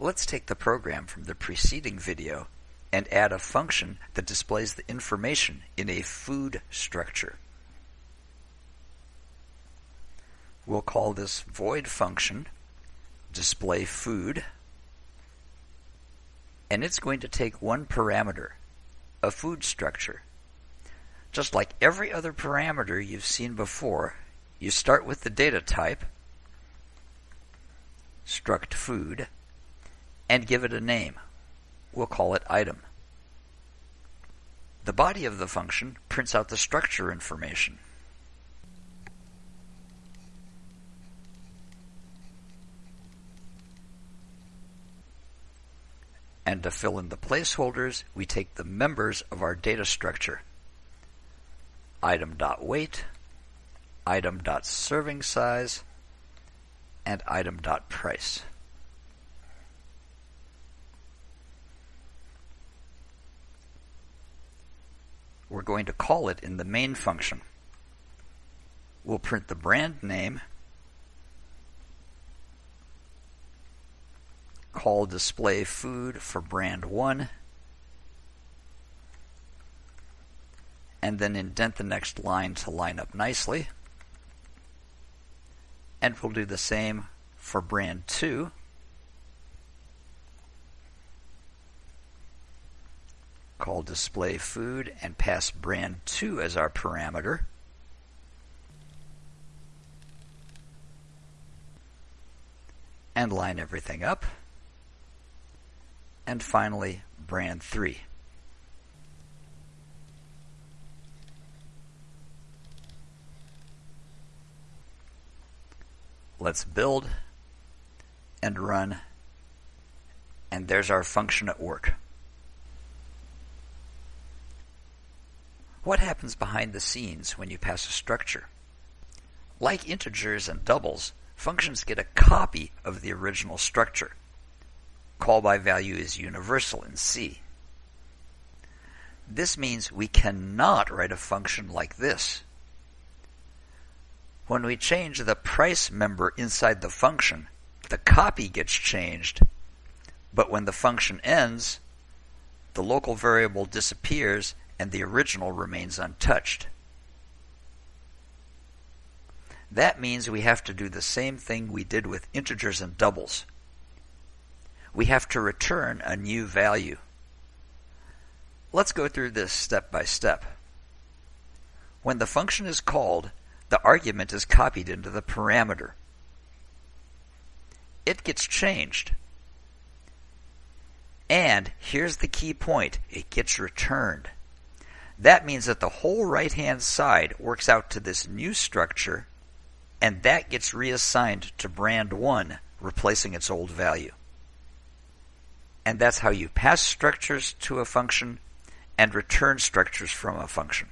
Let's take the program from the preceding video and add a function that displays the information in a food structure. We'll call this void function display food and it's going to take one parameter, a food structure. Just like every other parameter you've seen before, you start with the data type, struct food, and give it a name. We'll call it item. The body of the function prints out the structure information. And to fill in the placeholders, we take the members of our data structure. Item.weight, item.serving size, and item.price. We're going to call it in the main function. We'll print the brand name, call display food for brand 1, and then indent the next line to line up nicely. And we'll do the same for brand 2. Call display food and pass brand 2 as our parameter. And line everything up. And finally, brand 3. Let's build and run. And there's our function at work. What happens behind the scenes when you pass a structure? Like integers and doubles, functions get a copy of the original structure. Call by value is universal in C. This means we cannot write a function like this. When we change the price member inside the function, the copy gets changed, but when the function ends, the local variable disappears and the original remains untouched. That means we have to do the same thing we did with integers and doubles. We have to return a new value. Let's go through this step by step. When the function is called, the argument is copied into the parameter. It gets changed. And here's the key point, it gets returned. That means that the whole right hand side works out to this new structure, and that gets reassigned to brand 1, replacing its old value. And that's how you pass structures to a function and return structures from a function.